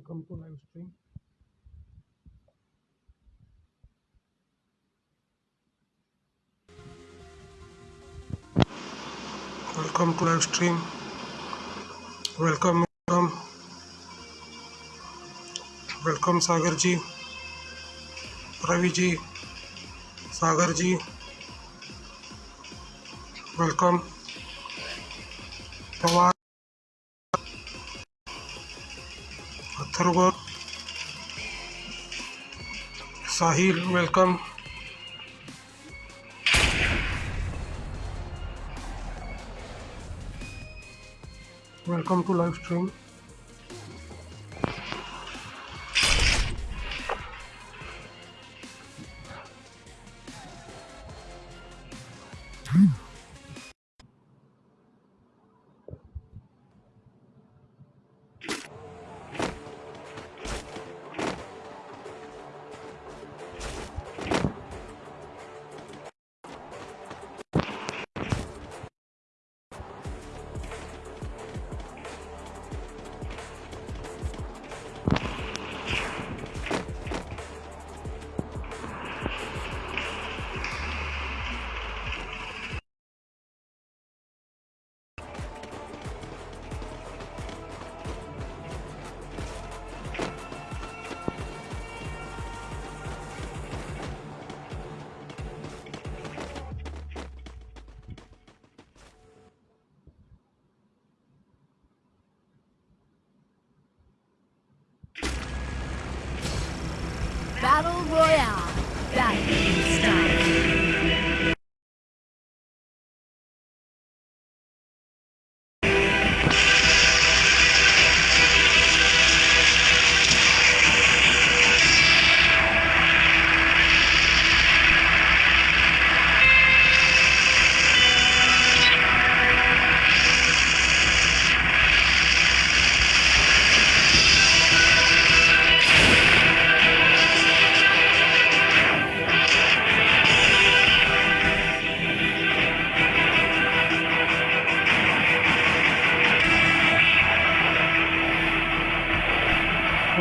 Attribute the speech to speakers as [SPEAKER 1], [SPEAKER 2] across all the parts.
[SPEAKER 1] Welcome to live stream. Welcome to live stream. Welcome, welcome, welcome Sagar ji, Ravi ji, Sagar ji, welcome Atharva Sahil welcome welcome to live stream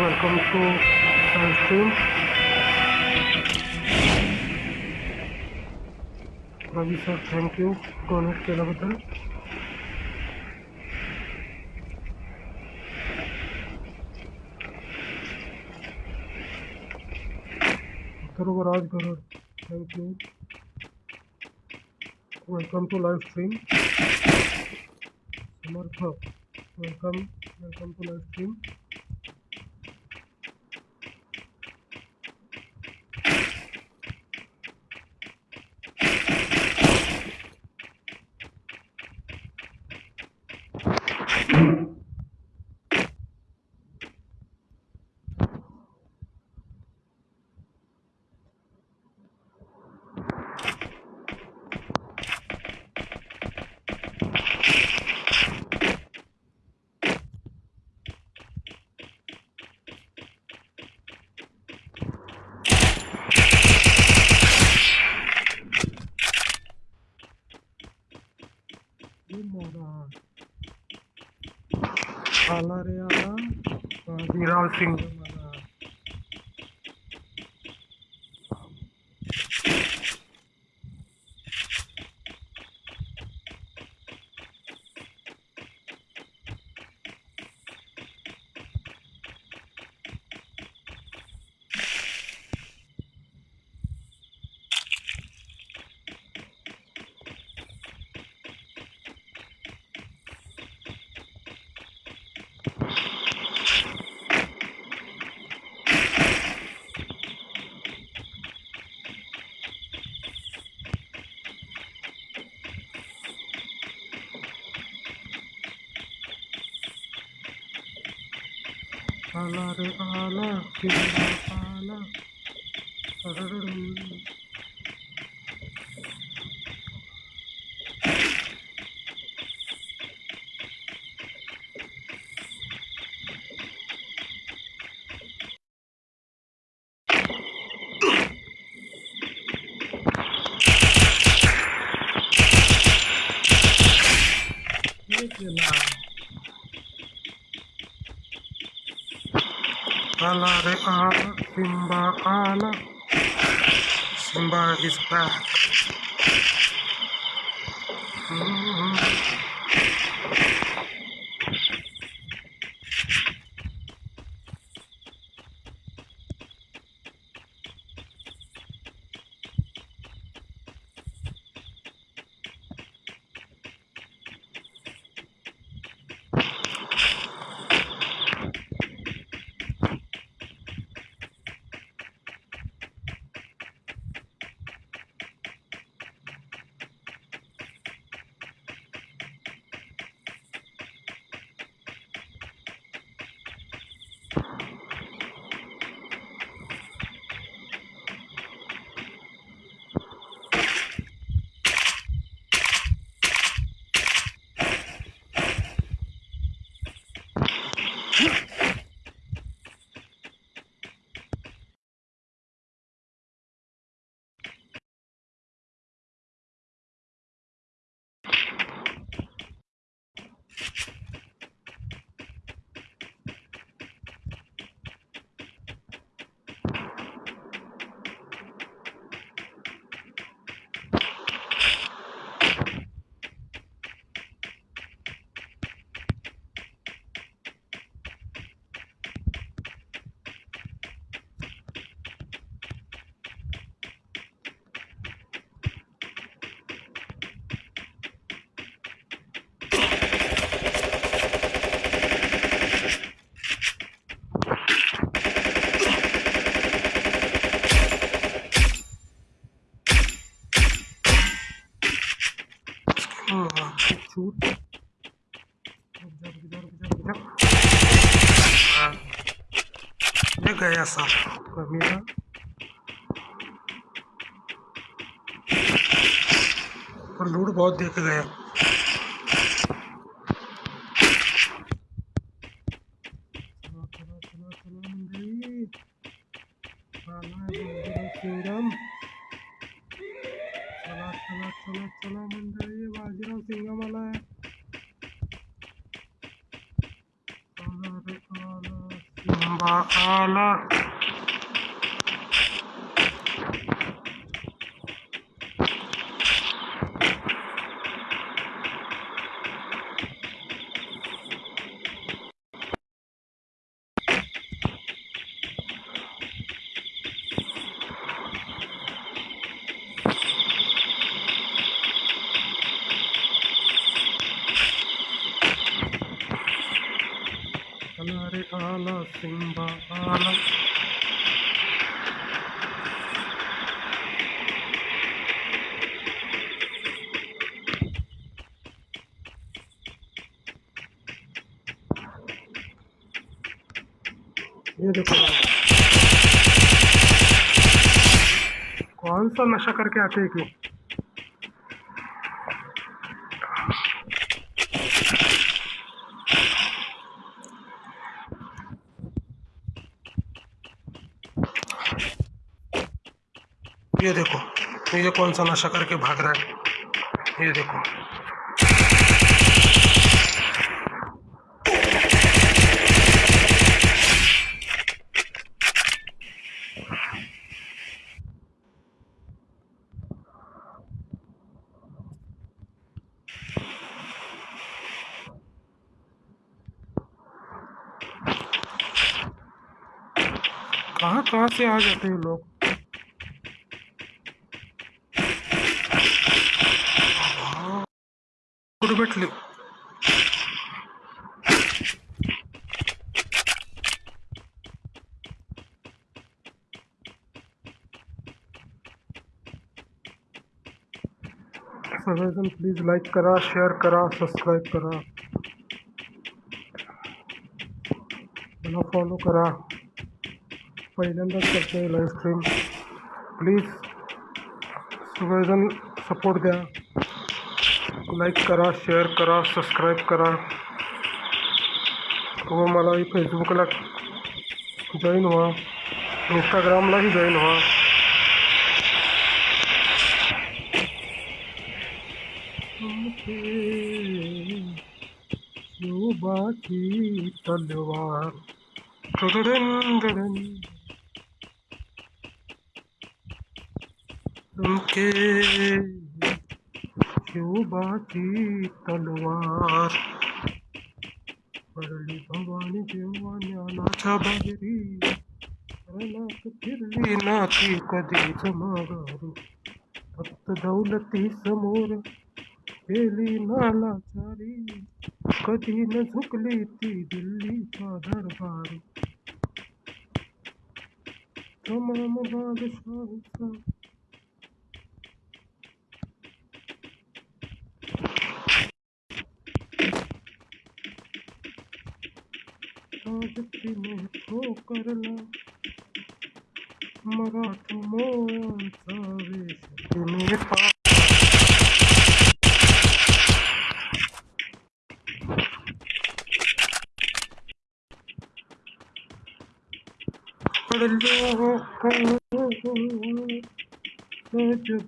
[SPEAKER 1] welcome to live Ravi sir thank you donate केल्याबद्दल सर्व Raj Garad thank welcome to live stream Samarth welcome welcome to live stream ये मोरा आला रे आला बाजीराव सिंग मला आला रे आला सिंग आला सरडडम. हे केला आला रे आला सिम्बा आला सिम्बा इज़ बॅक छूट ये गया साहब लूट बहुत देख गया। सिंबा आला आला आला ये देखो कौन सा नशा करके आते हैं क्यों ये देखो, ये कौन सा नशा करके भाग रहा है, ये देखो। कहाँ कहाँ से आ जाते हैं लोग? कुठे भेटले सगळेजण प्लीज़ लाईक करा शेअर करा सबस्क्राईब करा। मला फॉलो करा। पहिल्यांदाच करतोय लाईव्ह स्ट्रीम प्लीज़ सगळेजण सपोर्ट द्या लाईक करा शेअर करा सबस्क्राईब करा। व मलाही फेसबुकला जॉईन व्हा इंस्टाग्रामलाही जॉईन व्हा शिवबाची तलवार। उनके क्यों बाकी तलवार? पडली भवानी जेव्हा ज्ञानाच्या बाहेरी रणात फिरली नाती कधीच माघारी फक्त दौलती समोर केली नालाचारी कधी न झुकली ती दिल्लीचा दरबारी। तमाम बादशाहीचा आज तिने ठोकरला मराठ मोळाचा वेश तिने पा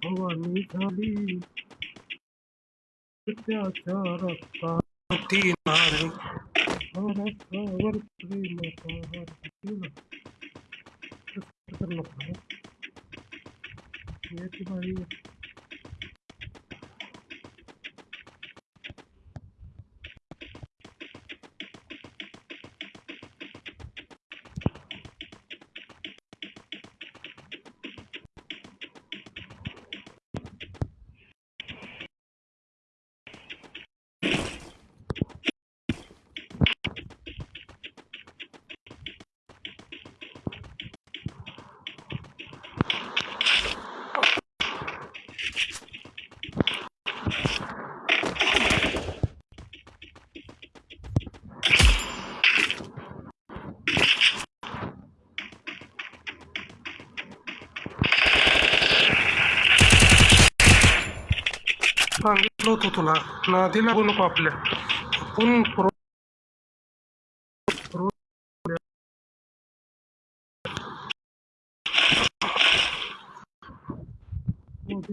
[SPEAKER 1] भवानी झाली। त्याच्या रक्ताती नारी महाराष्ट्रावर प्रेमाचा सांगितलं तुला आपल्या आपण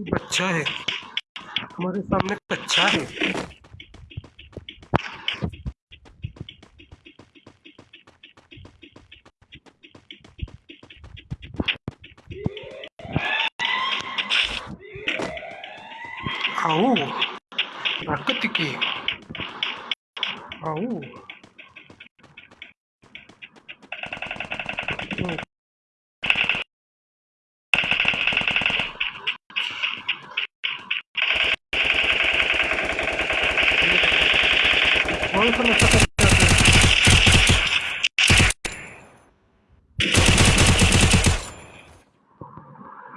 [SPEAKER 1] बच्चा है हमारे सामने कच्चा है आओ ताकत की आओ हम्म. कौन सा नशा करते हैं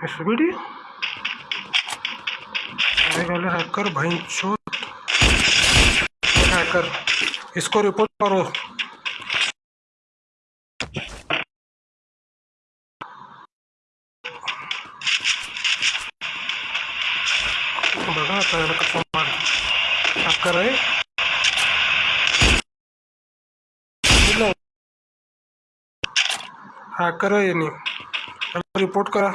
[SPEAKER 1] एसबीडी वाले हैकर, भाई हैकर, इसको रिपोर्ट करो। बघा आता याला कसं मार हैकर रिपोर्ट करा।